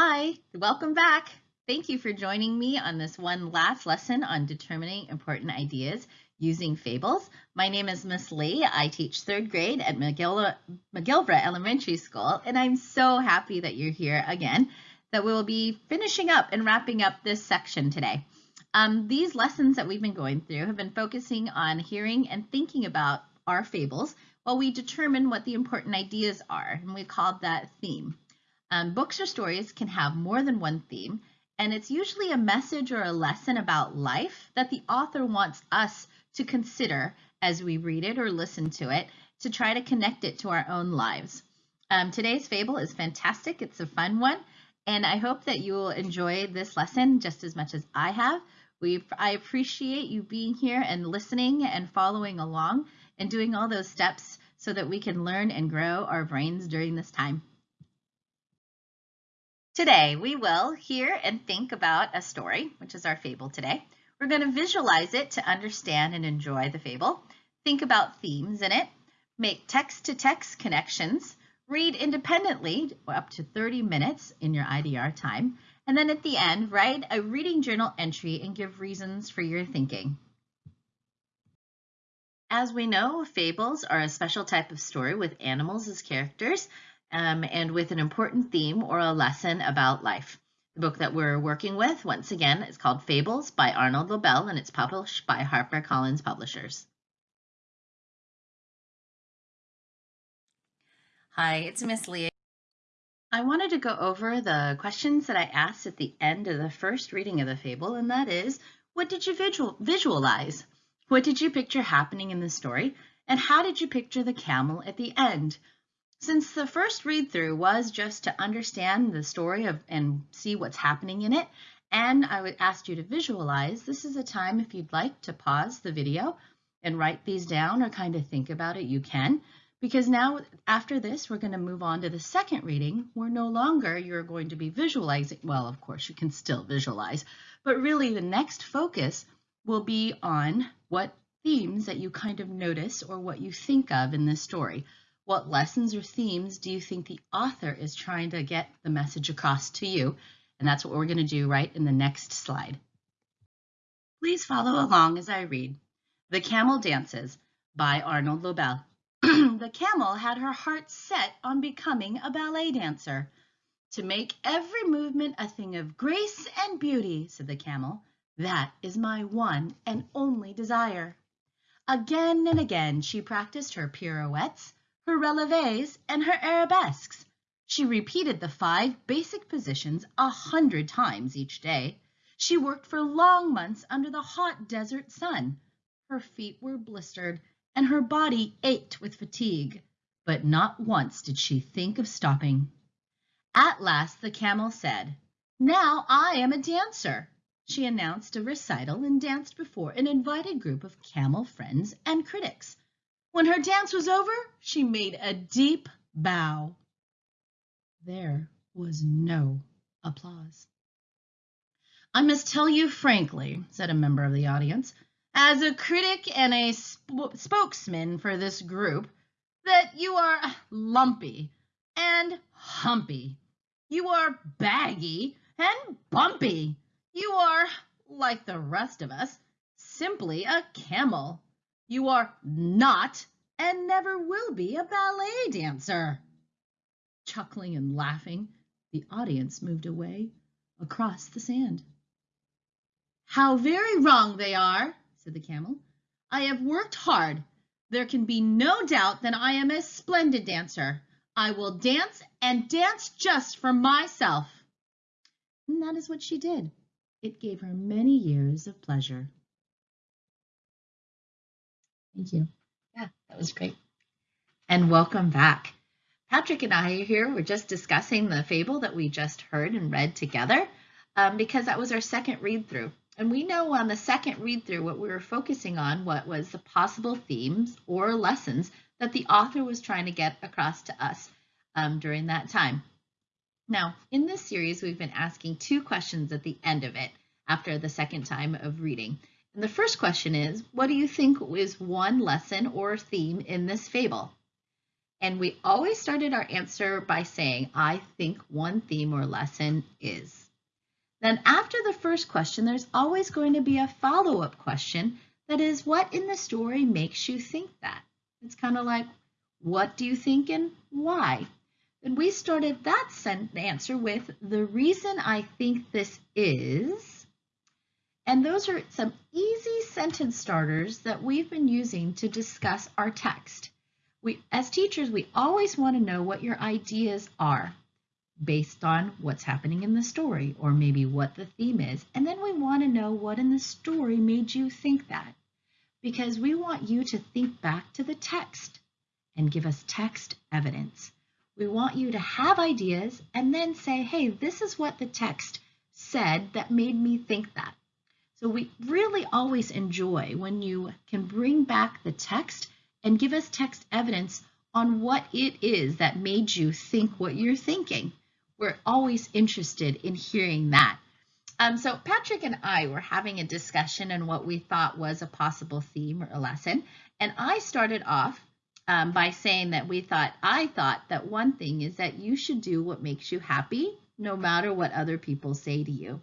Hi, welcome back. Thank you for joining me on this one last lesson on determining important ideas using fables. My name is Miss Lee. I teach third grade at McGil McGillivray Elementary School, and I'm so happy that you're here again, that we will be finishing up and wrapping up this section today. Um, these lessons that we've been going through have been focusing on hearing and thinking about our fables while we determine what the important ideas are, and we called that theme. Um, books or stories can have more than one theme, and it's usually a message or a lesson about life that the author wants us to consider as we read it or listen to it to try to connect it to our own lives. Um, today's fable is fantastic. It's a fun one, and I hope that you will enjoy this lesson just as much as I have. We, I appreciate you being here and listening and following along and doing all those steps so that we can learn and grow our brains during this time. Today, we will hear and think about a story, which is our fable today. We're going to visualize it to understand and enjoy the fable, think about themes in it, make text-to-text -text connections, read independently up to 30 minutes in your IDR time, and then at the end, write a reading journal entry and give reasons for your thinking. As we know, fables are a special type of story with animals as characters um, and with an important theme or a lesson about life. The book that we're working with, once again, is called Fables by Arnold Lobel, and it's published by HarperCollins Publishers. Hi, it's Miss Lee. I wanted to go over the questions that I asked at the end of the first reading of the fable, and that is, what did you visual visualize? What did you picture happening in the story? And how did you picture the camel at the end? Since the first read through was just to understand the story of and see what's happening in it, and I would ask you to visualize, this is a time if you'd like to pause the video and write these down or kind of think about it, you can. Because now after this, we're going to move on to the second reading where no longer you're going to be visualizing. Well, of course, you can still visualize, but really the next focus will be on what themes that you kind of notice or what you think of in this story. What lessons or themes do you think the author is trying to get the message across to you? And that's what we're going to do right in the next slide. Please follow along as I read. The Camel Dances by Arnold Lobel. the camel had her heart set on becoming a ballet dancer. To make every movement a thing of grace and beauty, said the camel, that is my one and only desire. Again and again she practiced her pirouettes, her releves, and her arabesques. She repeated the five basic positions a hundred times each day. She worked for long months under the hot desert sun. Her feet were blistered and her body ached with fatigue, but not once did she think of stopping. At last the camel said, Now I am a dancer. She announced a recital and danced before an invited group of camel friends and critics. When her dance was over, she made a deep bow. There was no applause. I must tell you frankly, said a member of the audience, as a critic and a sp spokesman for this group, that you are lumpy and humpy. You are baggy and bumpy. You are, like the rest of us, simply a camel. You are not and never will be a ballet dancer. Chuckling and laughing, the audience moved away across the sand. How very wrong they are, said the camel. I have worked hard. There can be no doubt that I am a splendid dancer. I will dance and dance just for myself. And that is what she did. It gave her many years of pleasure. Thank you. Yeah, that was great. And welcome back. Patrick and I are here. We're just discussing the fable that we just heard and read together um, because that was our second read through. And we know on the second read through what we were focusing on, what was the possible themes or lessons that the author was trying to get across to us um, during that time. Now, in this series, we've been asking two questions at the end of it after the second time of reading. And the first question is, what do you think is one lesson or theme in this fable? And we always started our answer by saying, I think one theme or lesson is. Then after the first question, there's always going to be a follow-up question that is, what in the story makes you think that? It's kind of like, what do you think and why? And we started that answer with the reason I think this is, and those are some easy sentence starters that we've been using to discuss our text. We, as teachers, we always want to know what your ideas are based on what's happening in the story or maybe what the theme is. And then we want to know what in the story made you think that because we want you to think back to the text and give us text evidence. We want you to have ideas and then say, hey, this is what the text said that made me think that. So we really always enjoy when you can bring back the text and give us text evidence on what it is that made you think what you're thinking. We're always interested in hearing that. Um, so Patrick and I were having a discussion on what we thought was a possible theme or a lesson. And I started off um, by saying that we thought, I thought that one thing is that you should do what makes you happy, no matter what other people say to you.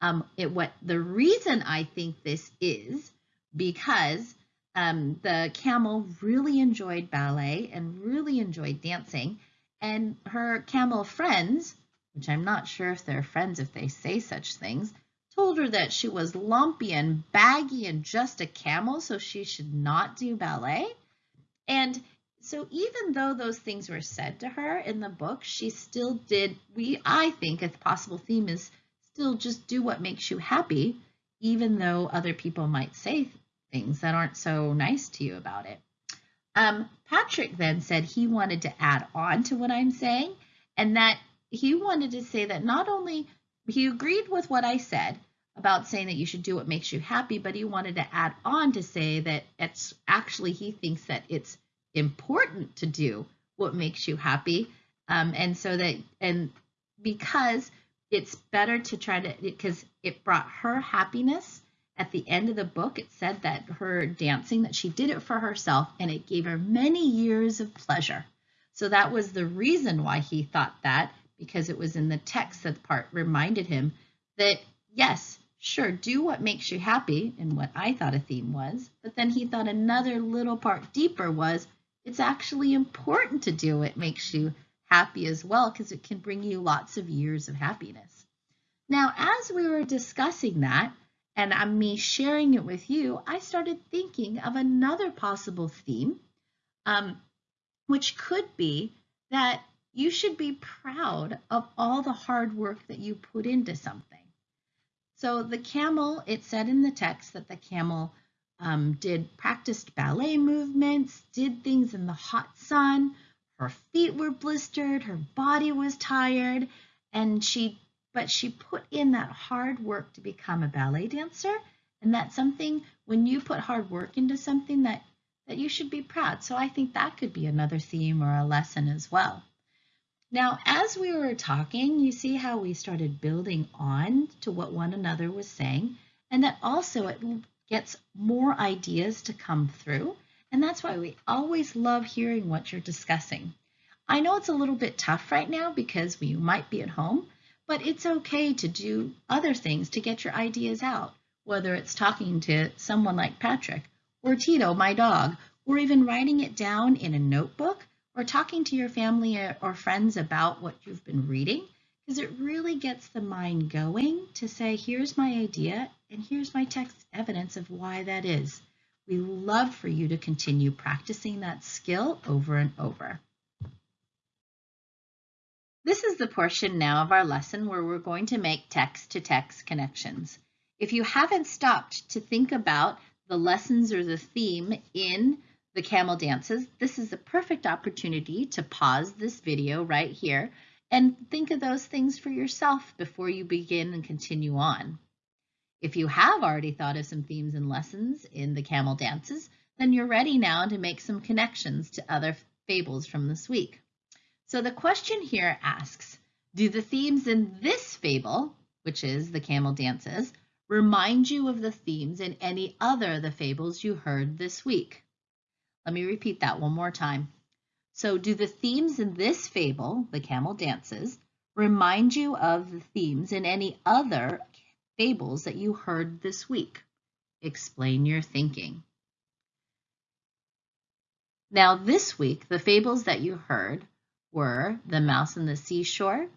Um, it what the reason I think this is because um, the camel really enjoyed ballet and really enjoyed dancing, and her camel friends, which I'm not sure if they're friends if they say such things, told her that she was lumpy and baggy and just a camel, so she should not do ballet. And so even though those things were said to her in the book, she still did, we, I think a possible theme is still just do what makes you happy, even though other people might say things that aren't so nice to you about it. Um, Patrick then said he wanted to add on to what I'm saying, and that he wanted to say that not only he agreed with what I said about saying that you should do what makes you happy, but he wanted to add on to say that it's actually he thinks that it's important to do what makes you happy. Um, and so that, and because it's better to try to, because it brought her happiness at the end of the book, it said that her dancing, that she did it for herself and it gave her many years of pleasure. So that was the reason why he thought that, because it was in the text that part reminded him that, yes, sure, do what makes you happy, and what I thought a theme was, but then he thought another little part deeper was it's actually important to do it makes you happy as well because it can bring you lots of years of happiness. Now, as we were discussing that, and I'm me sharing it with you, I started thinking of another possible theme, um, which could be that you should be proud of all the hard work that you put into something. So the camel, it said in the text that the camel um, did practiced ballet movements, did things in the hot sun. Her feet were blistered, her body was tired, and she but she put in that hard work to become a ballet dancer. And that's something when you put hard work into something that that you should be proud. So I think that could be another theme or a lesson as well. Now, as we were talking, you see how we started building on to what one another was saying, and that also it gets more ideas to come through. And that's why we always love hearing what you're discussing. I know it's a little bit tough right now because you might be at home, but it's okay to do other things to get your ideas out, whether it's talking to someone like Patrick or Tito, my dog, or even writing it down in a notebook or talking to your family or friends about what you've been reading because it really gets the mind going to say, here's my idea and here's my text evidence of why that is. We love for you to continue practicing that skill over and over. This is the portion now of our lesson where we're going to make text-to-text -text connections. If you haven't stopped to think about the lessons or the theme in the camel dances, this is a perfect opportunity to pause this video right here and think of those things for yourself before you begin and continue on. If you have already thought of some themes and lessons in the camel dances, then you're ready now to make some connections to other fables from this week. So the question here asks, do the themes in this fable, which is the camel dances, remind you of the themes in any other of the fables you heard this week? Let me repeat that one more time. So do the themes in this fable, The Camel Dances, remind you of the themes in any other fables that you heard this week? Explain your thinking. Now, this week, the fables that you heard were The Mouse on the Seashore,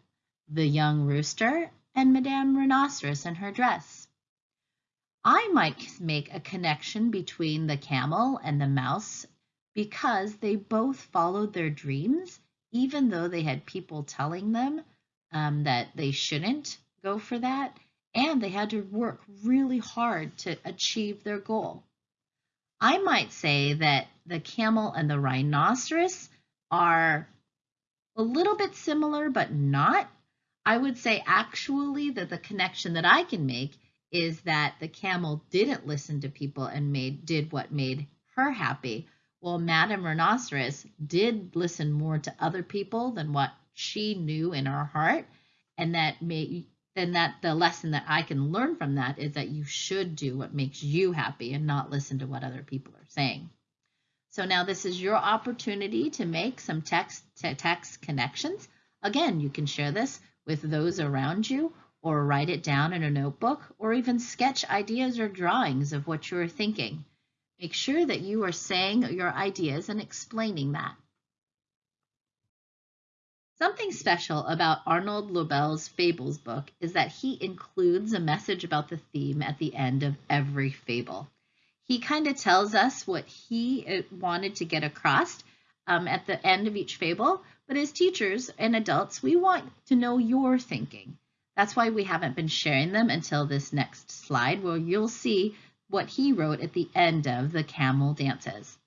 The Young Rooster, and Madame Rhinoceros and her dress. I might make a connection between the camel and the mouse because they both followed their dreams, even though they had people telling them um, that they shouldn't go for that, and they had to work really hard to achieve their goal. I might say that the camel and the rhinoceros are a little bit similar, but not. I would say actually that the connection that I can make is that the camel didn't listen to people and made did what made her happy. Well, Madame Rhinoceros did listen more to other people than what she knew in her heart, and that may then that the lesson that I can learn from that is that you should do what makes you happy and not listen to what other people are saying. So now this is your opportunity to make some text to text connections. Again, you can share this with those around you or write it down in a notebook or even sketch ideas or drawings of what you're thinking. Make sure that you are saying your ideas and explaining that. Something special about Arnold Lobel's Fables book is that he includes a message about the theme at the end of every fable. He kind of tells us what he uh, wanted to get across um, at the end of each fable, but as teachers and adults, we want to know your thinking. That's why we haven't been sharing them until this next slide where you'll see what he wrote at the end of the camel dances.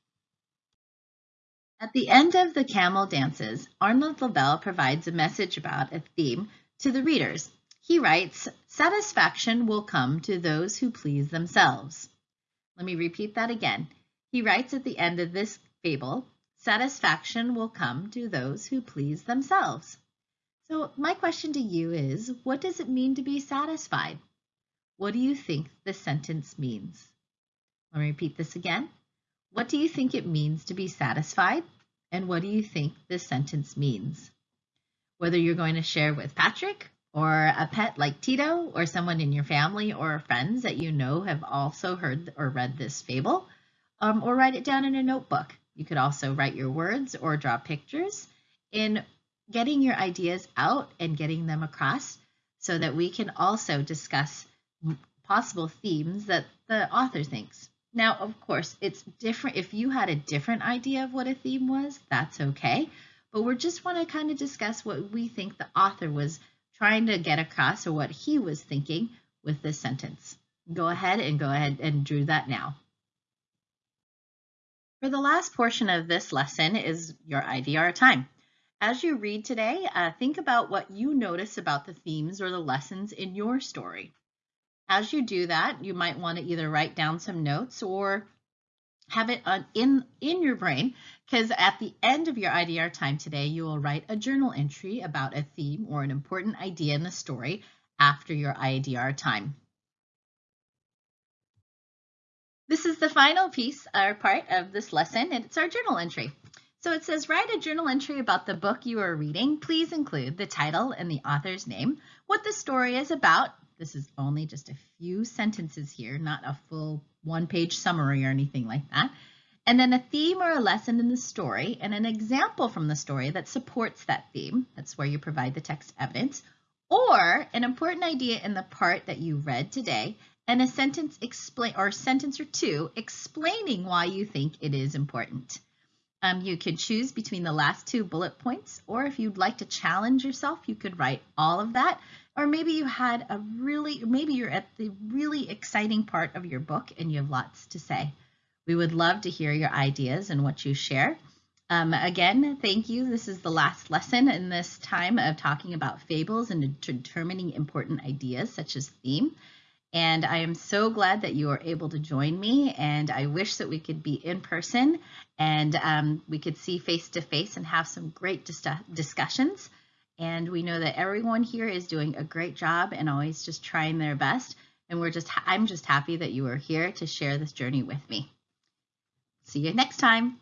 At the end of the camel dances, Arnold Lobel provides a message about a theme to the readers. He writes, satisfaction will come to those who please themselves. Let me repeat that again. He writes at the end of this fable, satisfaction will come to those who please themselves. So my question to you is, what does it mean to be satisfied? What do you think the sentence means? Let me repeat this again. What do you think it means to be satisfied? And what do you think this sentence means? Whether you're going to share with Patrick or a pet like Tito or someone in your family or friends that you know have also heard or read this fable, um, or write it down in a notebook. You could also write your words or draw pictures in getting your ideas out and getting them across so that we can also discuss possible themes that the author thinks. Now, of course, it's different. If you had a different idea of what a theme was, that's okay. But we just want to kind of discuss what we think the author was trying to get across or what he was thinking with this sentence. Go ahead and go ahead and do that now. For the last portion of this lesson is your IDR time. As you read today, uh, think about what you notice about the themes or the lessons in your story. As you do that, you might want to either write down some notes or have it in, in your brain because at the end of your IDR time today, you will write a journal entry about a theme or an important idea in the story after your IDR time. This is the final piece or part of this lesson, and it's our journal entry. So it says, write a journal entry about the book you are reading. Please include the title and the author's name, what the story is about, this is only just a few sentences here, not a full one-page summary or anything like that. And then a theme or a lesson in the story and an example from the story that supports that theme. That's where you provide the text evidence. Or an important idea in the part that you read today and a sentence explain or sentence or two explaining why you think it is important. Um, you can choose between the last two bullet points, or if you'd like to challenge yourself, you could write all of that. Or maybe you had a really, maybe you're at the really exciting part of your book and you have lots to say. We would love to hear your ideas and what you share. Um, again, thank you. This is the last lesson in this time of talking about fables and determining important ideas such as theme. And I am so glad that you are able to join me. And I wish that we could be in person and um, we could see face to face and have some great dis discussions. And we know that everyone here is doing a great job and always just trying their best. And we're just, I'm just happy that you are here to share this journey with me. See you next time.